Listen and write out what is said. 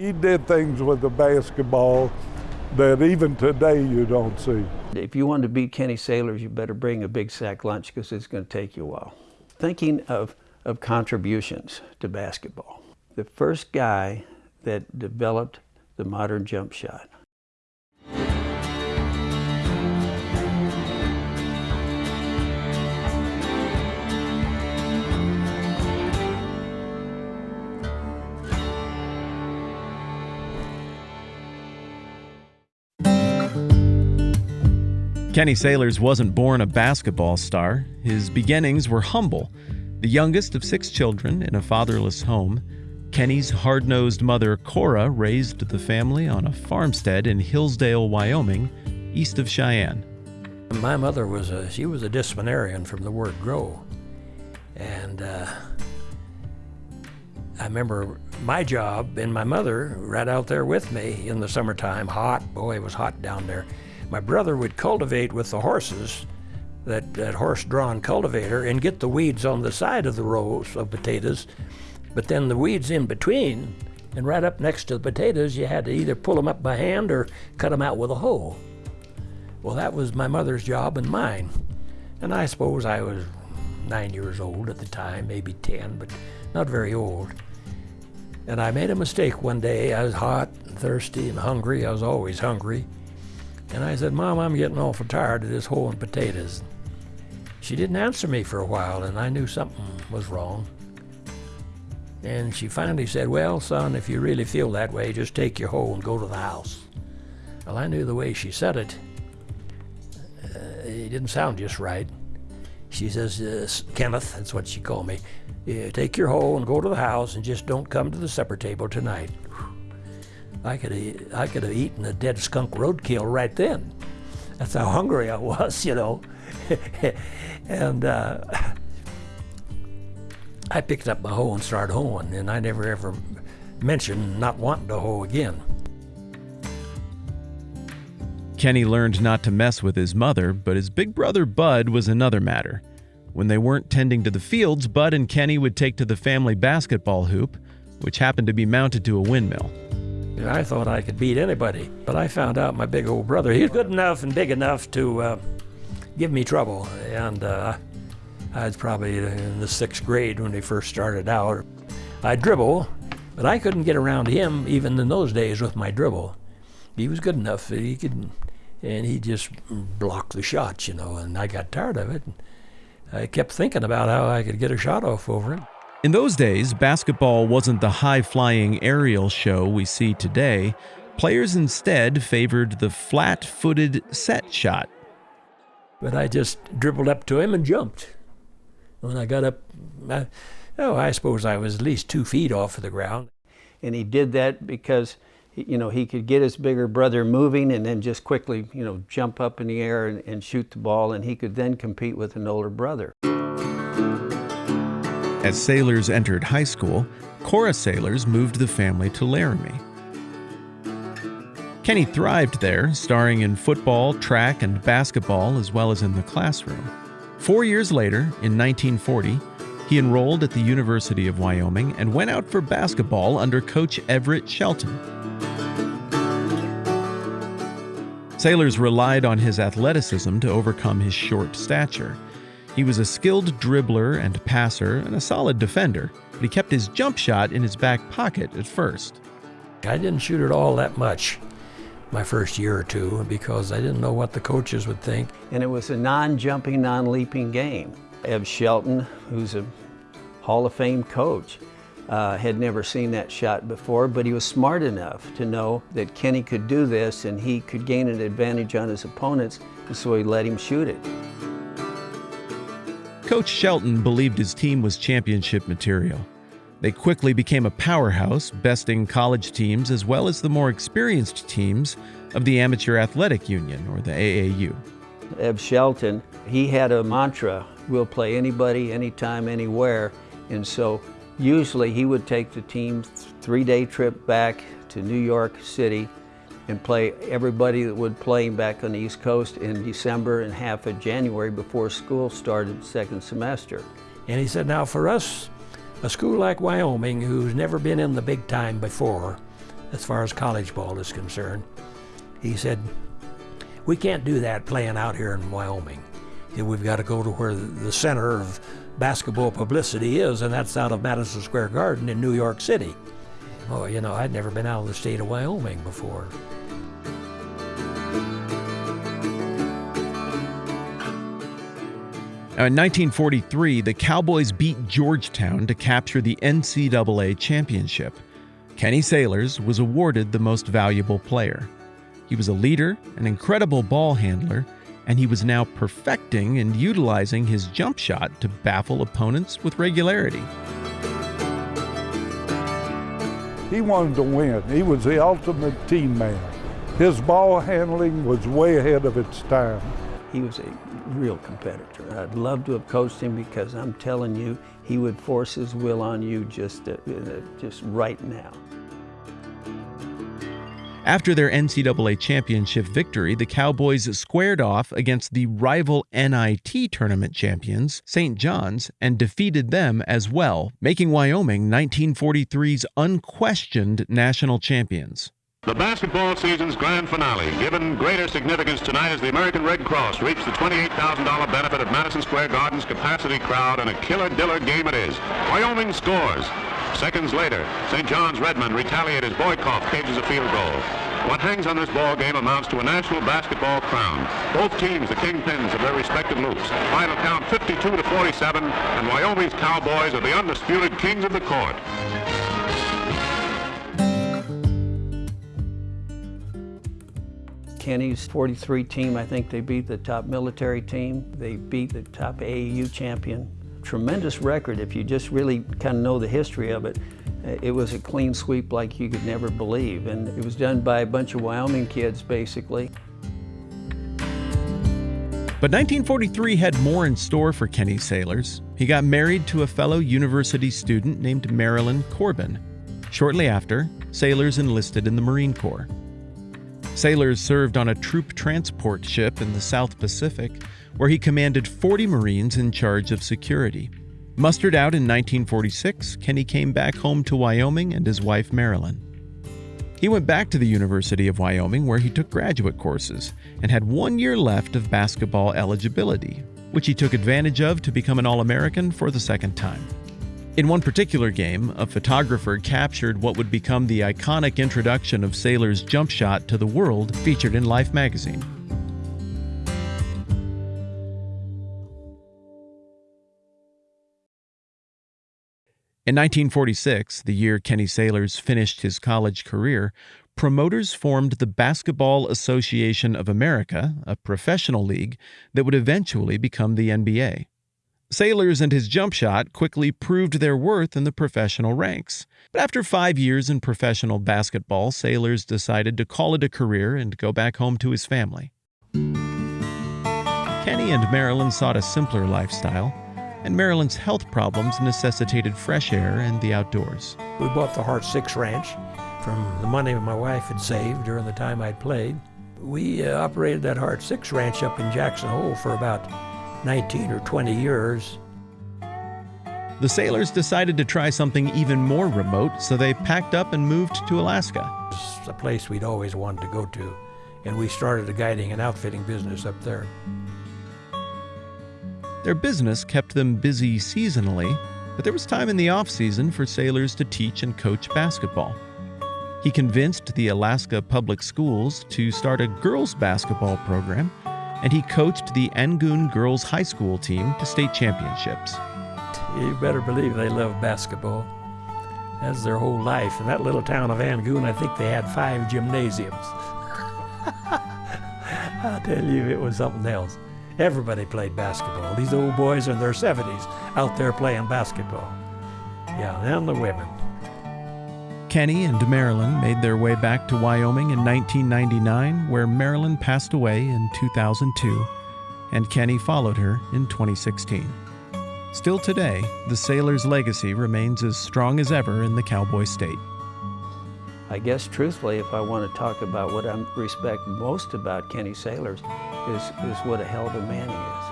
He did things with the basketball that even today you don't see. If you want to beat Kenny Sailors, you better bring a big sack lunch because it's going to take you a while. Thinking of, of contributions to basketball, the first guy that developed the modern jump shot Kenny Sailors wasn't born a basketball star. His beginnings were humble. The youngest of six children in a fatherless home, Kenny's hard nosed mother, Cora, raised the family on a farmstead in Hillsdale, Wyoming, east of Cheyenne. My mother was a, she was a disciplinarian from the word grow. And uh, I remember my job and my mother right out there with me in the summertime, hot, boy, it was hot down there. My brother would cultivate with the horses, that, that horse-drawn cultivator, and get the weeds on the side of the rows of potatoes, but then the weeds in between, and right up next to the potatoes, you had to either pull them up by hand or cut them out with a hoe. Well, that was my mother's job and mine. And I suppose I was nine years old at the time, maybe 10, but not very old. And I made a mistake one day. I was hot and thirsty and hungry. I was always hungry. And I said, Mom, I'm getting awful tired of this hoeing potatoes. She didn't answer me for a while, and I knew something was wrong. And she finally said, Well, son, if you really feel that way, just take your hoe and go to the house. Well, I knew the way she said it. Uh, it didn't sound just right. She says, uh, Kenneth, that's what she called me, yeah, take your hoe and go to the house and just don't come to the supper table tonight. I could have, I could have eaten a dead skunk roadkill right then. That's how hungry I was, you know. and uh, I picked up my hoe and started hoeing, and I never ever mentioned not wanting to hoe again. Kenny learned not to mess with his mother, but his big brother Bud was another matter. When they weren't tending to the fields, Bud and Kenny would take to the family basketball hoop, which happened to be mounted to a windmill. I thought I could beat anybody, but I found out my big old brother, he's good enough and big enough to uh, give me trouble. And uh, I was probably in the sixth grade when he first started out. I dribble, but I couldn't get around him even in those days with my dribble. He was good enough that he could, and he just blocked the shots, you know, and I got tired of it. I kept thinking about how I could get a shot off over him. In those days, basketball wasn't the high flying aerial show we see today. Players instead favored the flat footed set shot. But I just dribbled up to him and jumped. When I got up, I, oh, I suppose I was at least two feet off of the ground. And he did that because you know, he could get his bigger brother moving and then just quickly, you know, jump up in the air and, and, shoot the ball, and he could then compete with an older brother. As Sailors entered high school, Cora Sailors moved the family to Laramie. Kenny thrived there, starring in football, track, and basketball, as well as in the classroom. Four years later, in 1940, he enrolled at the University of Wyoming and went out for basketball under coach Everett Shelton. Sailors relied on his athleticism to overcome his short stature. He was a skilled dribbler and passer and a solid defender, but he kept his jump shot in his back pocket at first. I didn't shoot it all that much my first year or two because I didn't know what the coaches would think. And it was a non-jumping, non-leaping game. Ev Shelton, who's a Hall of Fame coach, uh, had never seen that shot before, but he was smart enough to know that Kenny could do this and he could gain an advantage on his opponents, so he let him shoot it. Coach Shelton believed his team was championship material. They quickly became a powerhouse, besting college teams as well as the more experienced teams of the Amateur Athletic Union, or the AAU. Ev Shelton, he had a mantra, we'll play anybody, anytime, anywhere. And so usually he would take the team three-day trip back to New York City and play everybody that would play back on the East Coast in December and half of January before school started second semester. And he said, now for us, a school like Wyoming, who's never been in the big time before, as far as college ball is concerned. He said, we can't do that playing out here in Wyoming. We've got to go to where the center of basketball publicity is, and that's out of Madison Square Garden in New York City. Oh, you know, I'd never been out of the state of Wyoming before. Uh, in 1943, the Cowboys beat Georgetown to capture the NCAA championship. Kenny Sailors was awarded the most valuable player. He was a leader, an incredible ball handler, and he was now perfecting and utilizing his jump shot to baffle opponents with regularity. He wanted to win. He was the ultimate team man. His ball handling was way ahead of its time. He was a real competitor. I'd love to have coached him because I'm telling you, he would force his will on you just, uh, uh just right now. After their NCAA championship victory, the Cowboys squared off against the rival NIT tournament champions, St. John's, and defeated them as well, making Wyoming 1943's unquestioned national champions. The basketball season's grand finale, given greater significance tonight as the American Red Cross reached the $28,000 benefit of Madison Square Garden's capacity crowd, and a killer-diller game it is. Wyoming scores. Seconds later, St. John's Redmen retaliated as Boykoff cages a field goal. What hangs on this ball game amounts to a national basketball crown. Both teams the kingpins of their respective loops. Final count 52 to 47, and Wyoming's Cowboys are the undisputed kings of the court. Kenny's 43 team, I think they beat the top military team. They beat the top AAU champion tremendous record if you just really kind of know the history of it. Uh, it was a clean sweep like you could never believe, and it was done by a bunch of Wyoming kids, basically. But 1943 had more in store for Kenny Sailors. He got married to a fellow university student named Marilyn Corbin. Shortly after, Sailors enlisted in the Marine Corps. Sailors served on a troop transport ship in the South Pacific where he commanded 40 Marines in charge of security. Mustered out in 1946, Kenny came back home to Wyoming and his wife Marilyn. He went back to the University of Wyoming where he took graduate courses and had one year left of basketball eligibility, which he took advantage of to become an All American for the second time. In one particular game, a photographer captured what would become the iconic introduction of Sailor's jump shot to the world featured in Life magazine. In 1946, the year Kenny Sailors finished his college career, promoters formed the Basketball Association of America, a professional league that would eventually become the NBA. Sailors and his jump shot quickly proved their worth in the professional ranks. But after five years in professional basketball, Sailors decided to call it a career and go back home to his family. Kenny and Marilyn sought a simpler lifestyle and Marilyn's health problems necessitated fresh air and the outdoors. We bought the Heart Six Ranch from the money my wife had saved during the time I'd played. We uh, operated that Heart Six Ranch up in Jackson Hole for about 19 or 20 years. The sailors decided to try something even more remote, so they packed up and moved to Alaska. It's a place we'd always wanted to go to, and we started a guiding and outfitting business up there. Their business kept them busy seasonally, but there was time in the off season for sailors to teach and coach basketball. He convinced the Alaska Public Schools to start a girls' basketball program, and he coached the Angoon Girls High School team to state championships. You better believe they love basketball. That's their whole life. In that little town of Angoon, I think they had five gymnasiums. I tell you, it was something else. Everybody played basketball. These old boys in their 70s out there playing basketball. Yeah, and the women. Kenny and Marilyn made their way back to Wyoming in 1999, where Marilyn passed away in 2002, and Kenny followed her in 2016. Still today, the sailor's legacy remains as strong as ever in the cowboy state. I guess truthfully, if I want to talk about what I respect most about Kenny Sailors, is, is what a hell of a man he is.